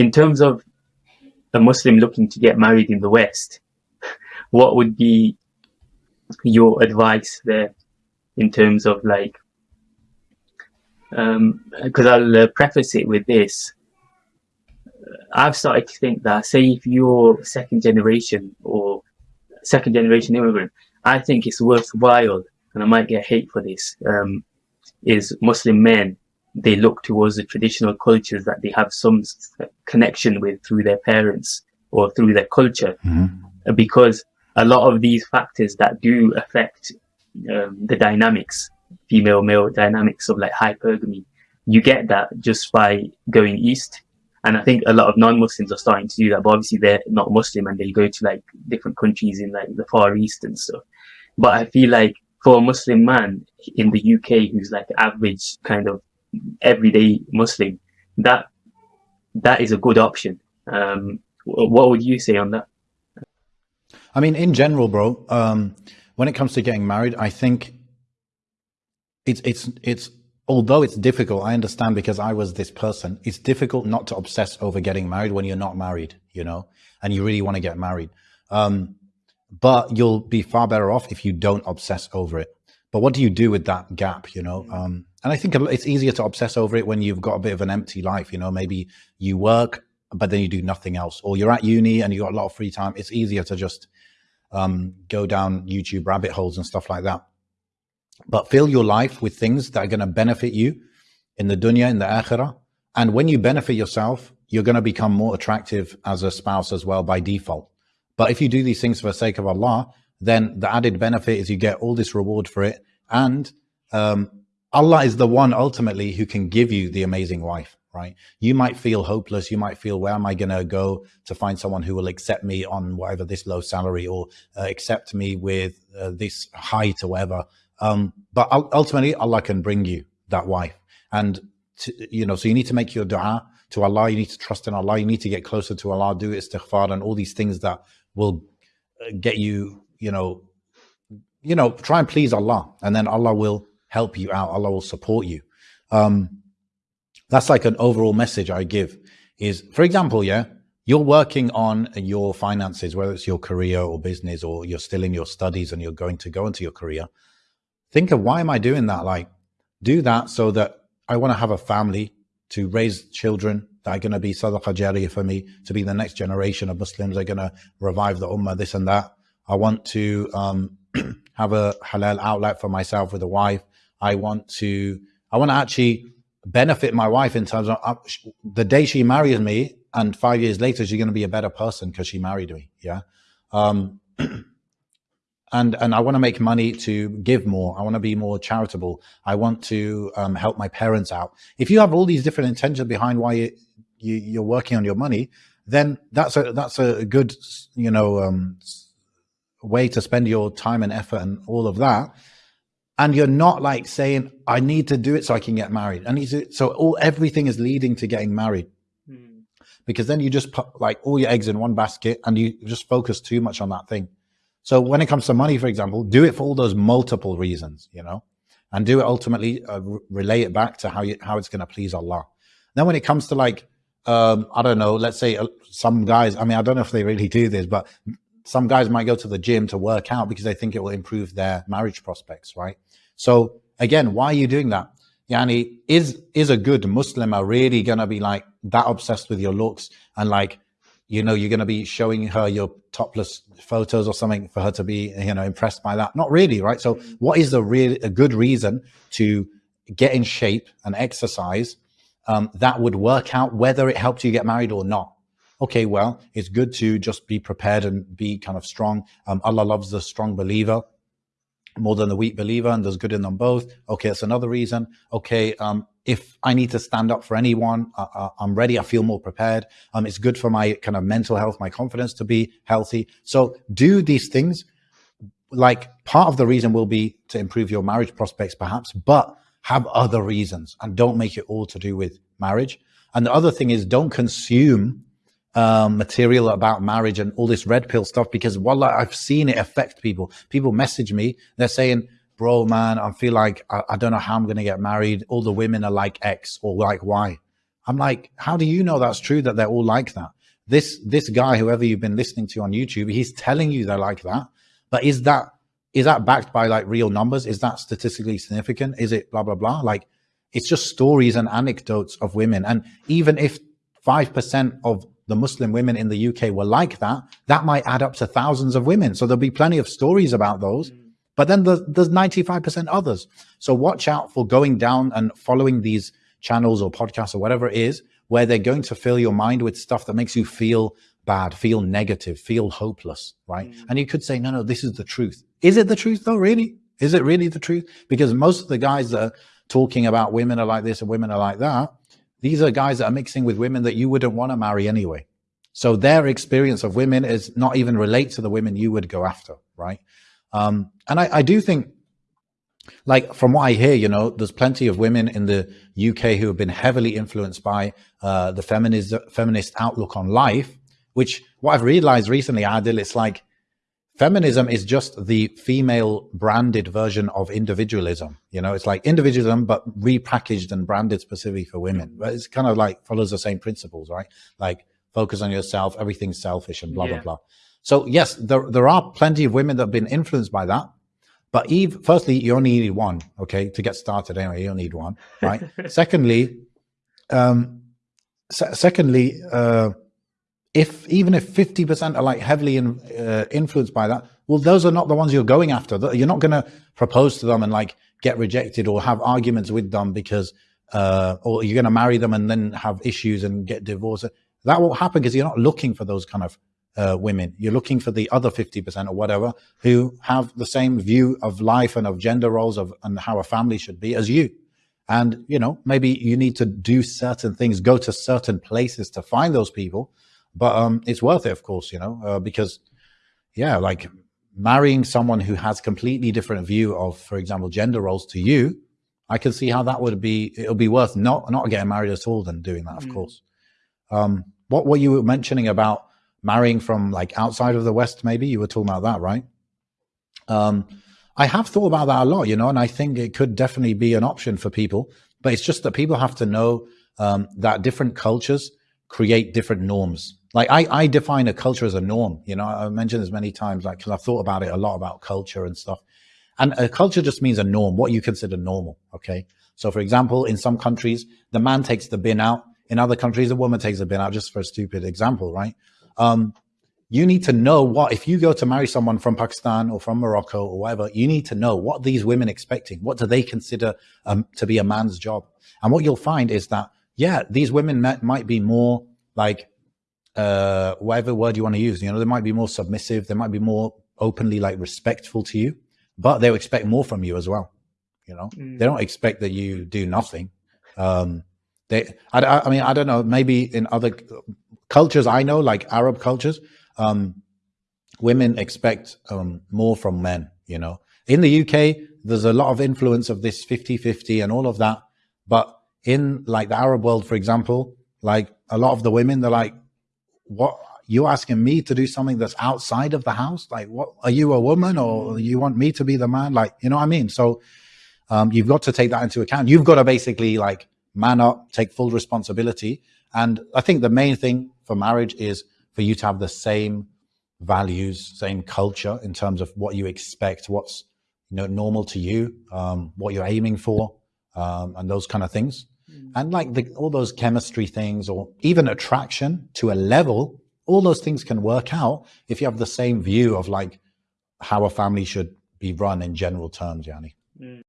in terms of a Muslim looking to get married in the West, what would be your advice there in terms of like, because um, I'll uh, preface it with this. I've started to think that, say, if you're second generation or second generation immigrant, I think it's worthwhile, and I might get hate for this, um, is Muslim men, they look towards the traditional cultures that they have some connection with through their parents or through their culture. Mm-hmm. Because a lot of these factors that do affect um, the dynamics, female male dynamics of like hypergamy, you get that just by going east. And I think a lot of non-Muslims are starting to do that, but obviously they're not Muslim and they go to like different countries in like the Far East and stuff. But I feel like for a Muslim man in the UK who's like average kind of everyday Muslim, that that is a good option. Um, what would you say on that? I mean, in general, bro, um, when it comes to getting married, I think it's it's it's although it's difficult, I understand because I was this person. It's difficult not to obsess over getting married when you're not married, you know, and you really want to get married. Um, but you'll be far better off if you don't obsess over it. But what do you do with that gap, you know? Um, and I think it's easier to obsess over it when you've got a bit of an empty life, you know, maybe you work, but then you do nothing else, or you're at uni and you got a lot of free time. It's easier to just um, go down YouTube rabbit holes and stuff like that. But fill your life with things that are going to benefit you in the dunya, in the akhirah. And when you benefit yourself, you're going to become more attractive as a spouse as well by default. But if you do these things for the sake of Allah, then the added benefit is you get all this reward for it. And um, Allah is the one ultimately who can give you the amazing wife, right? You might feel hopeless. You might feel, where am I going to go to find someone who will accept me on whatever this low salary or uh, accept me with uh, this height or whatever. Um, but ultimately, Allah can bring you that wife. And, to, you know, so you need to make your dua to Allah. You need to trust in Allah. You need to get closer to Allah, do istighfar and all these things that will uh, get you, you know, you know, try and please Allah and then Allah will help you out. Allah will support you. Um, that's like an overall message I give is, for example, yeah, you're working on your finances, whether it's your career or business, or you're still in your studies and you're going to go into your career. Think of why am I doing that? Like, do that so that I want to have a family to raise children that are going to be sadaqah jariyah for me, to be the next generation of Muslims They're going to revive the ummah, this and that. I want to um, have a halal outlet for myself with a wife. I want to, I want to actually benefit my wife in terms of uh, the day she marries me and five years later, she's going to be a better person because she married me. Yeah. Um, and, and I want to make money to give more. I want to be more charitable. I want to um, help my parents out. If you have all these different intentions behind why you, you, you're working on your money, then that's a, that's a good, you know, um, way to spend your time and effort and all of that. And you're not like saying i need to do it so i can get married. And so all everything is leading to getting married. Mm. because then you just put like all your eggs in one basket and you just focus too much on that thing. So when it comes to money for example do it for all those multiple reasons you know and do it ultimately uh, relay it back to how you how it's going to please allah. Then when it comes to like um i don't know let's say uh, some guys i mean i don't know if they really do this but some guys might go to the gym to work out because they think it will improve their marriage prospects right so again, why are you doing that? Yani, is is a good Muslim are really gonna be like that obsessed with your looks and like, you know, you're gonna be showing her your topless photos or something for her to be, you know, impressed by that? Not really, right? So what is a real a good reason to get in shape and exercise um, that would work out whether it helped you get married or not? Okay, well, it's good to just be prepared and be kind of strong. Um, Allah loves the strong believer more than the weak believer and there's good in them both. Okay, that's another reason. Okay, um, if I need to stand up for anyone, uh, uh, I'm ready. I feel more prepared. Um, it's good for my kind of mental health, my confidence to be healthy. So do these things. Like part of the reason will be to improve your marriage prospects, perhaps, but have other reasons and don't make it all to do with marriage. And the other thing is don't consume um, material about marriage and all this red pill stuff because wallah, I've seen it affect people. People message me, they're saying, bro, man, I feel like I, I don't know how I'm going to get married. All the women are like X or like Y. I'm like, how do you know that's true that they're all like that? This this guy, whoever you've been listening to on YouTube, he's telling you they're like that. But is that is that backed by like real numbers? Is that statistically significant? Is it blah blah blah? Like it's just stories and anecdotes of women. And even if five percent of the Muslim women in the UK were like that, that might add up to thousands of women. So there'll be plenty of stories about those. Mm. But then there's, there's 95% others. So watch out for going down and following these channels or podcasts or whatever it is, where they're going to fill your mind with stuff that makes you feel bad, feel negative, feel hopeless, right? Mm. And you could say, no, no, this is the truth. Is it the truth though, really? Is it really the truth? Because most of the guys that are talking about women are like this and women are like that, these are guys that are mixing with women that you wouldn't want to marry anyway. So their experience of women is not even relate to the women you would go after, right? Um, and I, I do think like from what I hear, you know, there's plenty of women in the UK who have been heavily influenced by uh, the feminist feminist outlook on life. Which what I've realized recently, Adil, it's like feminism is just the female branded version of individualism. You know, it's like individualism but repackaged and branded specifically for women. But it's kind of like follows the same principles, right? Like focus on yourself, everything's selfish, and blah yeah. blah blah. So yes, there there are plenty of women that have been influenced by that but Eve, firstly, you only need one, okay, to get started anyway. You only need one, right? secondly, um, se secondly, uh, if even if 50% are like heavily in, uh, influenced by that, well, those are not the ones you're going after. You're not going to propose to them and like get rejected or have arguments with them because, uh, or you're going to marry them and then have issues and get divorced. That won't happen because you're not looking for those kind of uh, women. You're looking for the other 50% or whatever who have the same view of life and of gender roles of and how a family should be as you. And, you know, maybe you need to do certain things, go to certain places to find those people. But um, it's worth it, of course, you know, uh, because, yeah, like marrying someone who has completely different view of, for example, gender roles to you, I can see how that would be, it'll be worth not, not getting married at all than doing that, of mm. course. Um, what were you mentioning about marrying from like outside of the West, maybe you were talking about that, right? Um, I have thought about that a lot, you know, and I think it could definitely be an option for people, but it's just that people have to know um, that different cultures create different norms. Like I, I define a culture as a norm, you know, I mentioned this many times, like, cause I've thought about it a lot about culture and stuff. And a culture just means a norm, what you consider normal. Okay. So for example, in some countries, the man takes the bin out. In other countries, the woman takes the bin out, just for a stupid example, right? um, you need to know what, if you go to marry someone from Pakistan or from Morocco or whatever, you need to know what these women expecting. What do they consider um, to be a man's job? And what you'll find is that, yeah, these women might be more like, uh, whatever word you want to use, you know, they might be more submissive. They might be more openly like respectful to you, but they'll expect more from you as well. You know, mm. they don't expect that you do nothing. Um, they, I, I mean, I don't know, maybe in other cultures I know, like Arab cultures, um, women expect um, more from men, you know. In the UK, there's a lot of influence of this 50-50 and all of that. But in like the Arab world, for example, like a lot of the women, they're like, what, you asking me to do something that's outside of the house? Like, what, are you a woman or you want me to be the man? Like, you know what I mean? So um, you've got to take that into account. You've got to basically like man up, take full responsibility. And I think the main thing for marriage is for you to have the same values, same culture in terms of what you expect, what's you know normal to you, um, what you're aiming for, um, and those kind of things. And like the, all those chemistry things, or even attraction to a level, all those things can work out if you have the same view of like how a family should be run in general terms, Yanni. Mm.